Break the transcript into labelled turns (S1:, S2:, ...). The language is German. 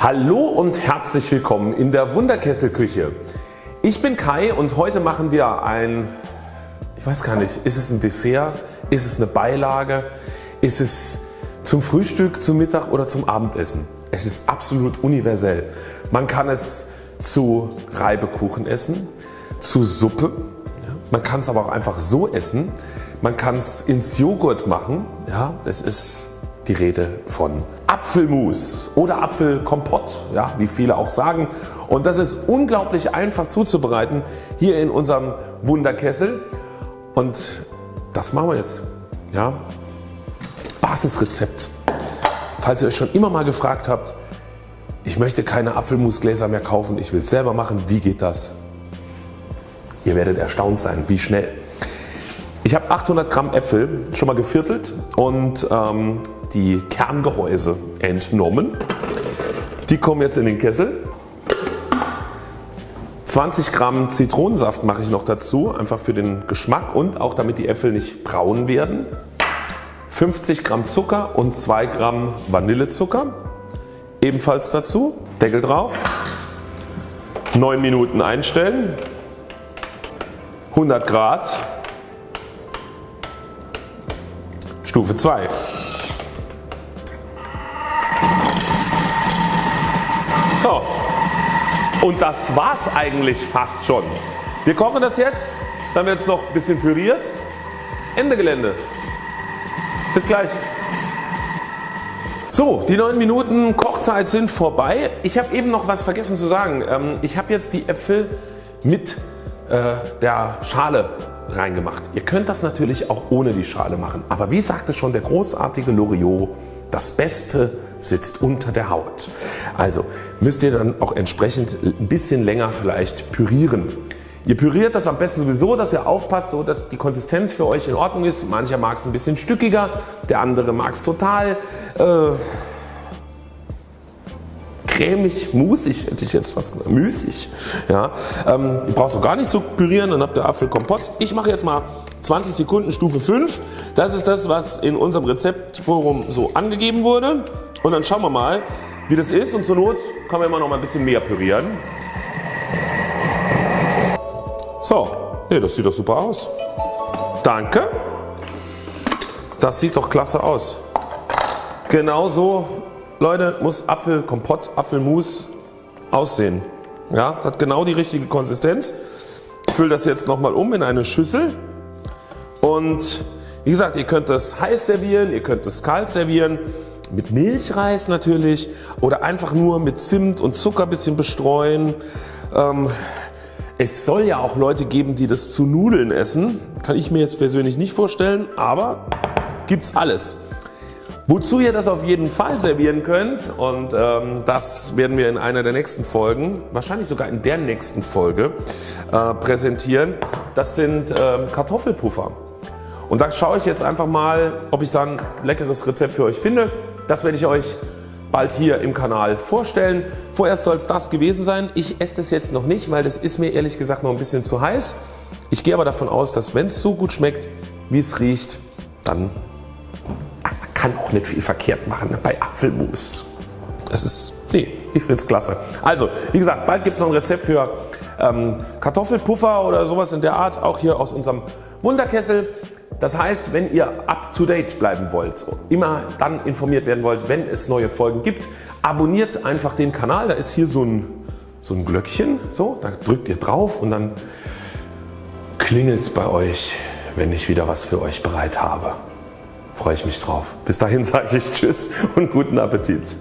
S1: Hallo und herzlich willkommen in der Wunderkesselküche. Ich bin Kai und heute machen wir ein, ich weiß gar nicht, ist es ein Dessert, ist es eine Beilage, ist es zum Frühstück, zum Mittag oder zum Abendessen. Es ist absolut universell. Man kann es zu Reibekuchen essen, zu Suppe, man kann es aber auch einfach so essen. Man kann es ins Joghurt machen. Ja, das ist die Rede von Apfelmus oder Apfelkompott, ja, wie viele auch sagen. Und das ist unglaublich einfach zuzubereiten hier in unserem Wunderkessel. Und das machen wir jetzt. Ja. Basisrezept. Falls ihr euch schon immer mal gefragt habt, ich möchte keine Apfelmusgläser mehr kaufen, ich will es selber machen, wie geht das? Ihr werdet erstaunt sein, wie schnell. Ich habe 800 Gramm Äpfel schon mal geviertelt und ähm, die Kerngehäuse entnommen. Die kommen jetzt in den Kessel. 20 Gramm Zitronensaft mache ich noch dazu, einfach für den Geschmack und auch damit die Äpfel nicht braun werden. 50 Gramm Zucker und 2 Gramm Vanillezucker ebenfalls dazu. Deckel drauf. 9 Minuten einstellen. 100 Grad. Stufe 2. So und das war's eigentlich fast schon. Wir kochen das jetzt, dann wird es noch ein bisschen püriert. Ende Gelände. Bis gleich. So, die 9 Minuten Kochzeit sind vorbei. Ich habe eben noch was vergessen zu sagen. Ähm, ich habe jetzt die Äpfel mit äh, der Schale reingemacht. Ihr könnt das natürlich auch ohne die Schale machen. Aber wie sagte schon der großartige Loriot, das Beste sitzt unter der Haut. Also müsst ihr dann auch entsprechend ein bisschen länger vielleicht pürieren. Ihr püriert das am besten sowieso, dass ihr aufpasst, so dass die Konsistenz für euch in Ordnung ist. Mancher mag es ein bisschen stückiger, der andere mag es total äh, cremig, musig hätte ich jetzt fast gesagt, müßig. Ja, ähm, ihr braucht auch gar nicht zu pürieren, dann habt ihr Apfelkompott. Ich mache jetzt mal 20 Sekunden Stufe 5. Das ist das was in unserem Rezeptforum so angegeben wurde. Und dann schauen wir mal wie das ist und zur Not kann man immer noch mal ein bisschen mehr pürieren. So, nee, das sieht doch super aus. Danke. Das sieht doch klasse aus. Genauso Leute muss Apfelkompott, Apfelmus aussehen. Ja, hat genau die richtige Konsistenz. Ich fülle das jetzt nochmal um in eine Schüssel und wie gesagt ihr könnt das heiß servieren, ihr könnt es kalt servieren mit Milchreis natürlich oder einfach nur mit Zimt und Zucker bisschen bestreuen. Ähm, es soll ja auch Leute geben die das zu Nudeln essen. Kann ich mir jetzt persönlich nicht vorstellen, aber gibt's alles. Wozu ihr das auf jeden Fall servieren könnt und ähm, das werden wir in einer der nächsten Folgen, wahrscheinlich sogar in der nächsten Folge äh, präsentieren. Das sind ähm, Kartoffelpuffer. Und da schaue ich jetzt einfach mal ob ich dann ein leckeres Rezept für euch finde. Das werde ich euch bald hier im Kanal vorstellen. Vorerst soll es das gewesen sein. Ich esse das jetzt noch nicht, weil das ist mir ehrlich gesagt noch ein bisschen zu heiß. Ich gehe aber davon aus, dass wenn es so gut schmeckt, wie es riecht, dann kann auch nicht viel verkehrt machen bei Apfelmus. Das ist, nee, ich finde es klasse. Also wie gesagt, bald gibt es noch ein Rezept für ähm, Kartoffelpuffer oder sowas in der Art, auch hier aus unserem Wunderkessel. Das heißt, wenn ihr up to date bleiben wollt, immer dann informiert werden wollt, wenn es neue Folgen gibt, abonniert einfach den Kanal. Da ist hier so ein, so ein Glöckchen, so, da drückt ihr drauf und dann klingelt es bei euch, wenn ich wieder was für euch bereit habe freue ich mich drauf. Bis dahin sage ich Tschüss und guten Appetit.